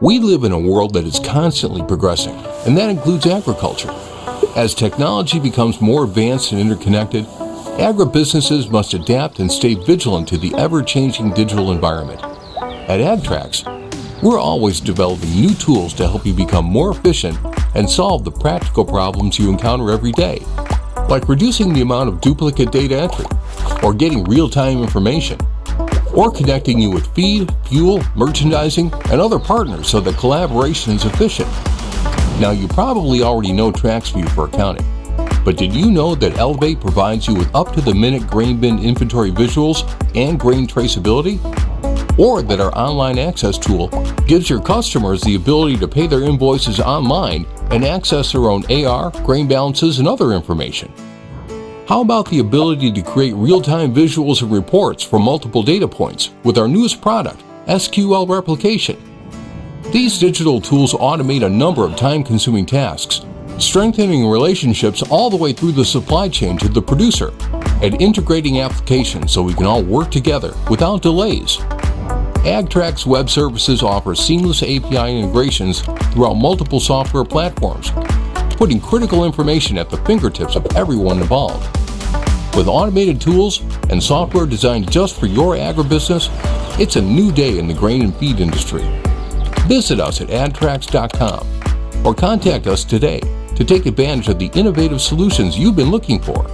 We live in a world that is constantly progressing, and that includes agriculture. As technology becomes more advanced and interconnected, agribusinesses must adapt and stay vigilant to the ever-changing digital environment. At AgTrax, we're always developing new tools to help you become more efficient and solve the practical problems you encounter every day, like reducing the amount of duplicate data entry, or getting real-time information, or connecting you with feed, fuel, merchandising, and other partners so that collaboration is efficient. Now you probably already know TraxView for accounting, but did you know that Elevate provides you with up-to-the-minute grain bin inventory visuals and grain traceability? Or that our online access tool gives your customers the ability to pay their invoices online and access their own AR, grain balances, and other information? How about the ability to create real-time visuals and reports from multiple data points with our newest product, SQL Replication? These digital tools automate a number of time-consuming tasks, strengthening relationships all the way through the supply chain to the producer, and integrating applications so we can all work together without delays. AgTrax Web Services offers seamless API integrations throughout multiple software platforms, putting critical information at the fingertips of everyone involved. With automated tools and software designed just for your agribusiness, it's a new day in the grain and feed industry. Visit us at agtrax.com or contact us today to take advantage of the innovative solutions you've been looking for.